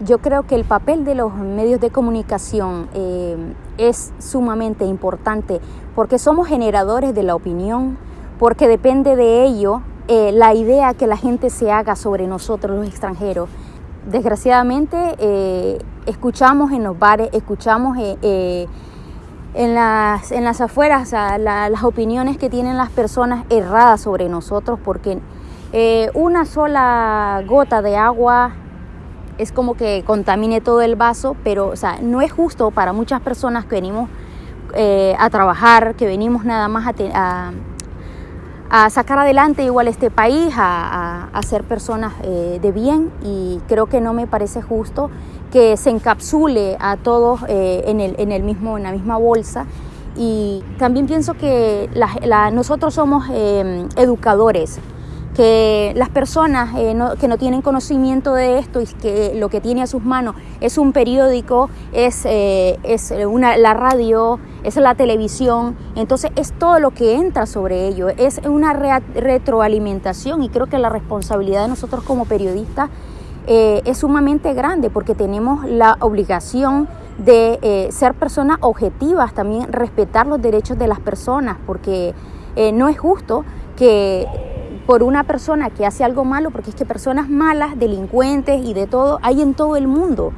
yo creo que el papel de los medios de comunicación eh, es sumamente importante porque somos generadores de la opinión, porque depende de ello eh, la idea que la gente se haga sobre nosotros los extranjeros. Desgraciadamente eh, escuchamos en los bares, escuchamos en, las, en las afueras las opiniones que tienen las personas erradas sobre nosotros porque una sola gota de agua es como que contamine todo el vaso, pero o sea, no es justo para muchas personas que venimos eh, a trabajar, que venimos nada más a, a, sacar adelante igual este país, a, a ser personas eh, de bien. Y creo que no me parece justo que se encapsule a todos eh, en, el, en, el mismo, en la misma bolsa. Y también pienso que nosotros somos educadores que las personas eh, que no tienen conocimiento de esto y que lo que tiene a sus manos es un periódico, es, eh, es una, la radio, es la televisión, entonces es todo lo que entra sobre ello, es una retroalimentación y creo que la responsabilidad de nosotros como periodistas eh, es sumamente grande porque tenemos la obligación de ser personas objetivas, también respetar los derechos de las personas, porque no es justo que por una persona que hace algo malo, porque es que personas malas, delincuentes y de todo hay en todo el mundo.